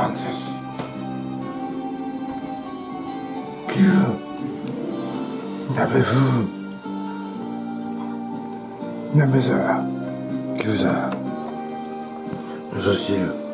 晩ご飯です。牛鍋風。鍋皿牛皿味噌汁。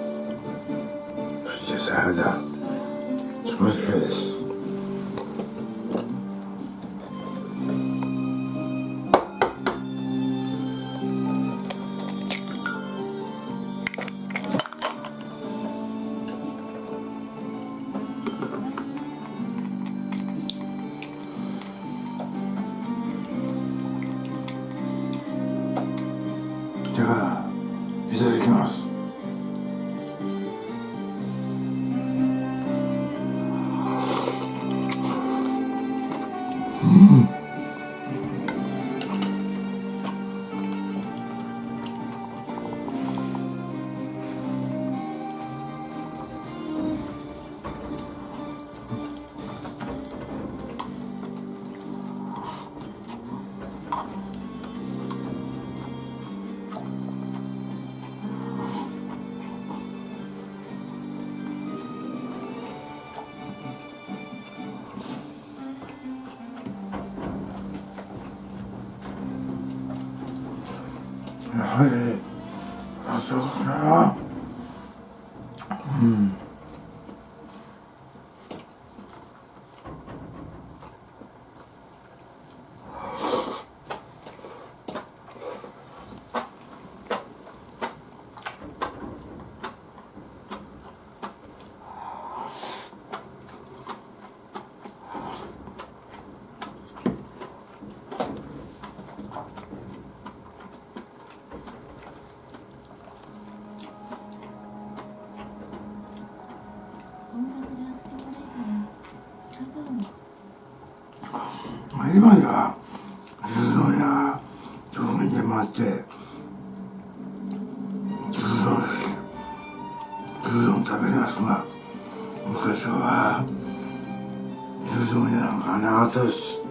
はい。あそうかな。までは牛丼や豆腐にもあって牛丼です牛丼食べますが昔は牛丼やなんかなかったです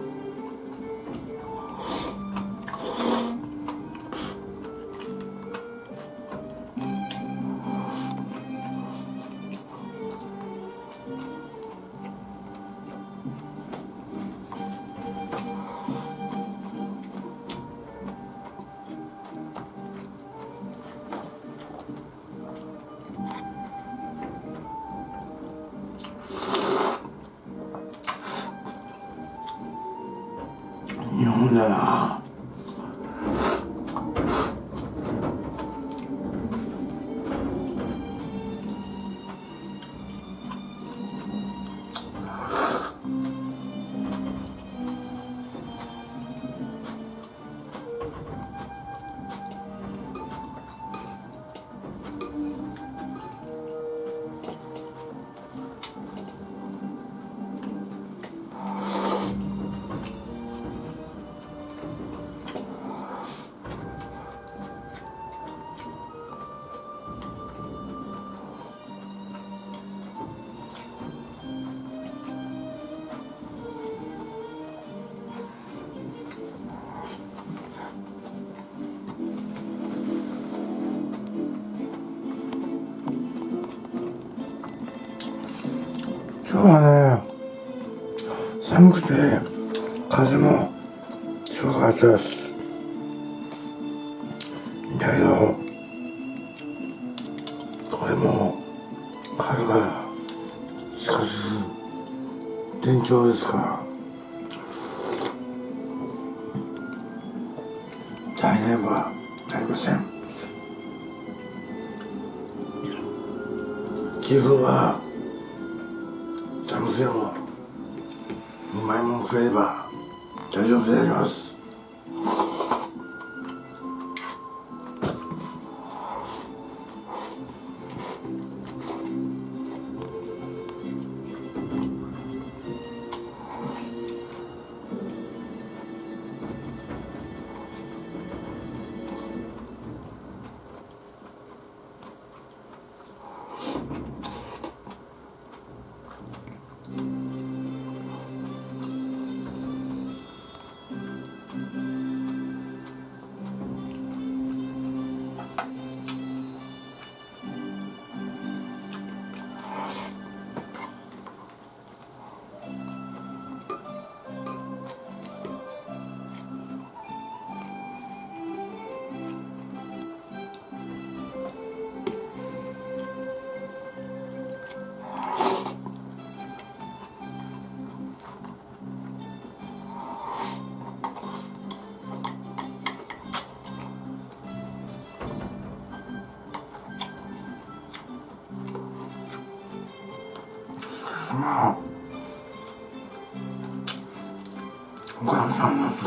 な。ら今日はね寒くて風も強かったです。だけどこれも春が近づく天井ですから。大変はなりません。気分は食えれば大丈夫であります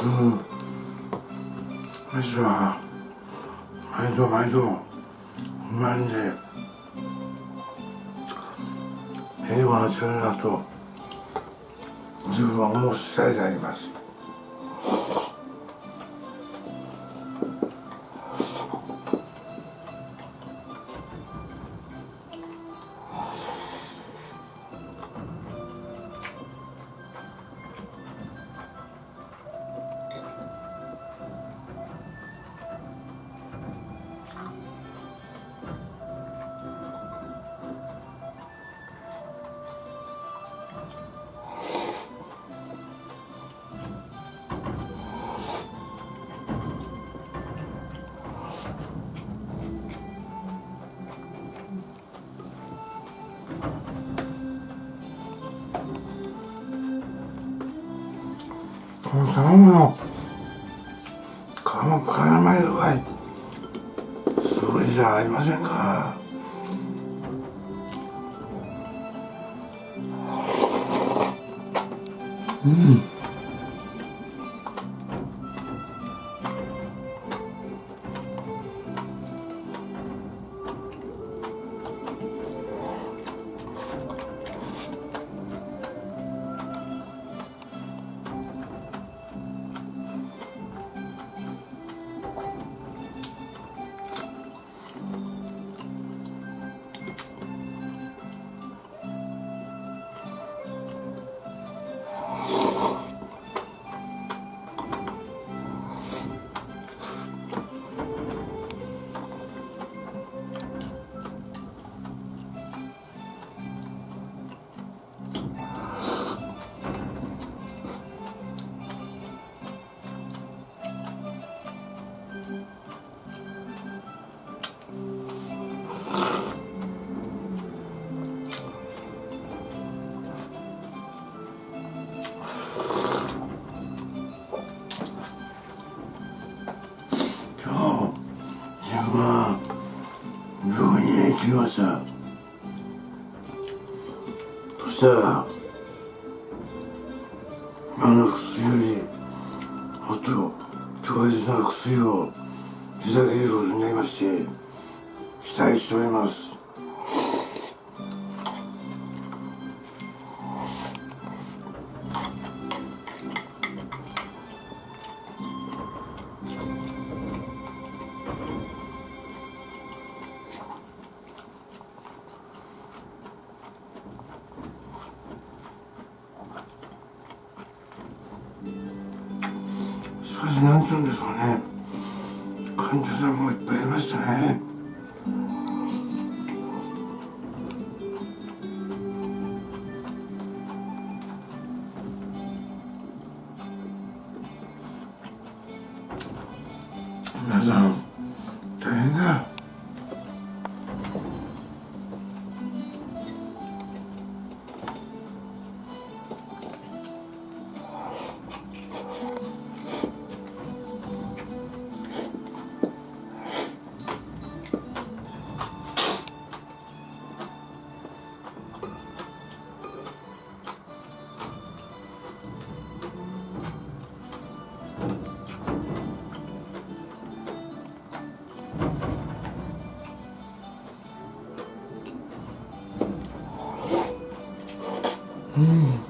うん。私は毎度毎度不満で平和な中だと自分は思う次第であります。この卵の。皮も絡まり具合。すごいじゃありませんか。うん。したら今の薬よりもっと強烈な薬をいただけることになりまして期待しております。かしなんて言うんですかね。患者さんもいっぱいいましたね。皆さんう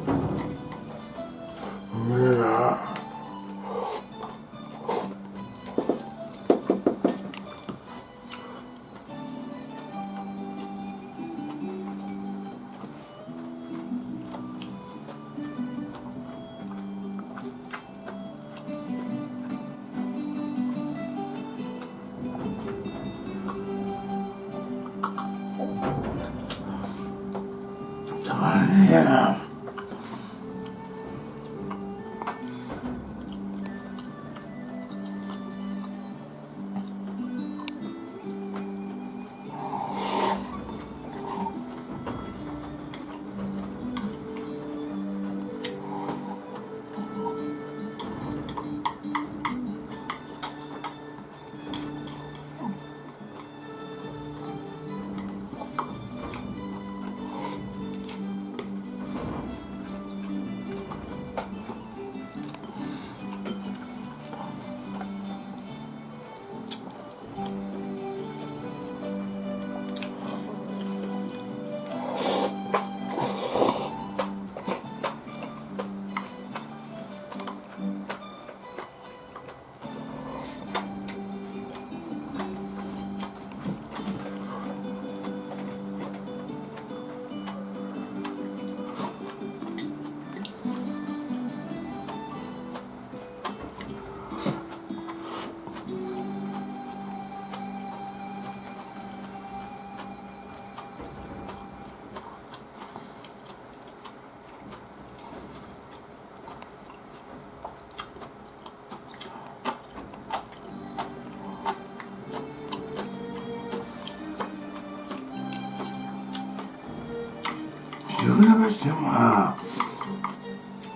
船橋線は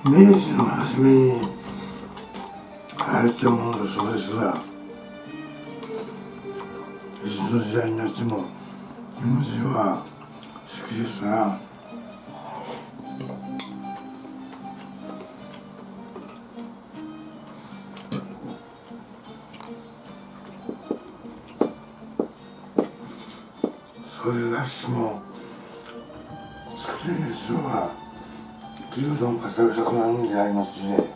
明治の初めに流行ったものだそうですがいつの時代になっても日本人は好きですなそういう雑誌も好きな人は牛丼が食べたくなるんでありますね。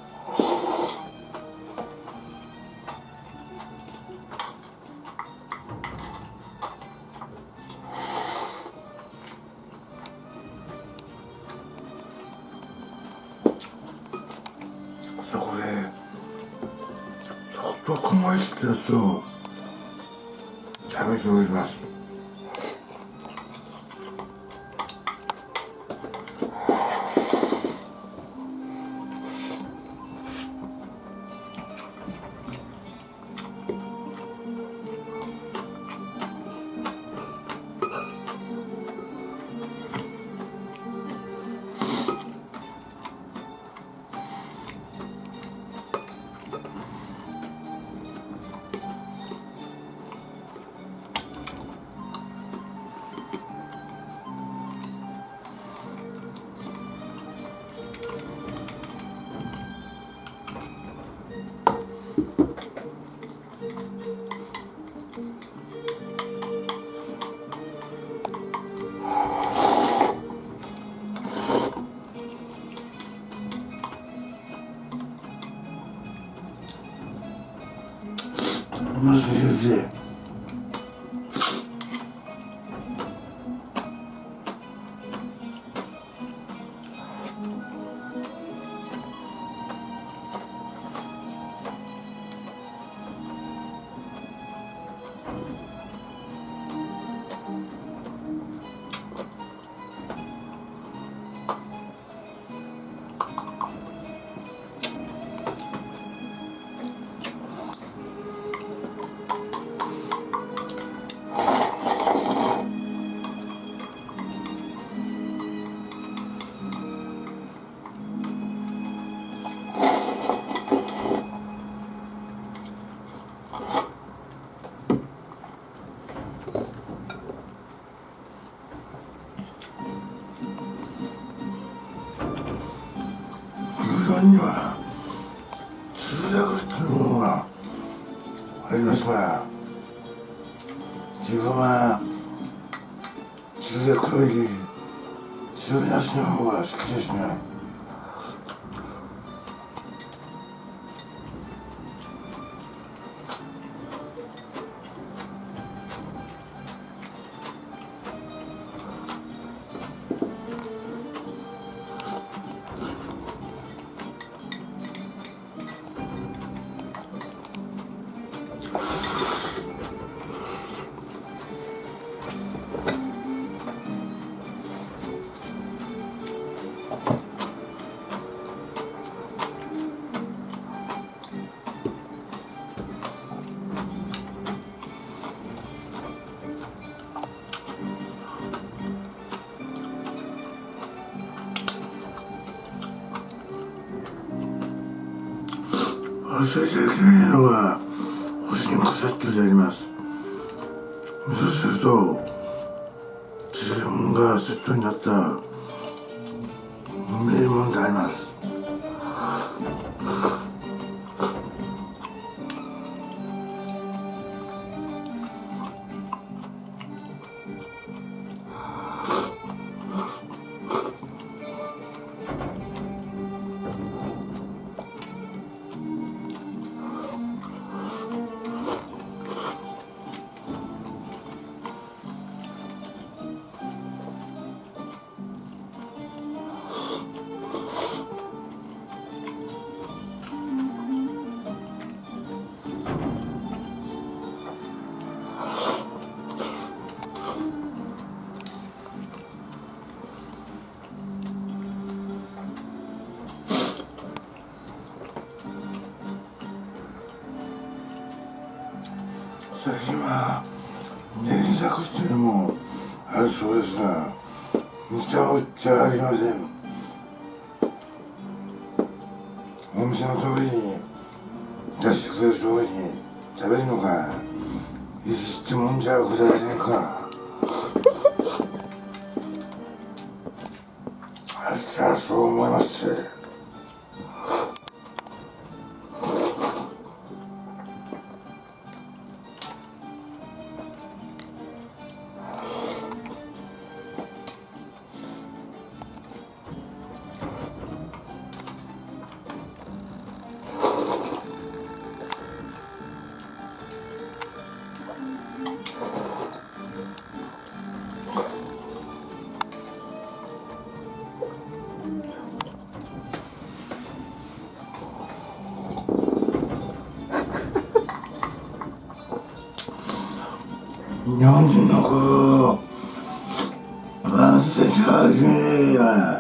空間には通訳というものがありますが自分は通訳より通訳の方が好きですね。忘れちゃいけないのが干し肉セットであります味噌汁と自分がセットになったうめえもんであります。最近はネギ作っていうのもあるそうですがむちゃくちゃありません。お店の通りに出してくれる通りに食べるのがいいってもんじゃございませんか。あしたらそう思います。日本人の子。を忘れちゃい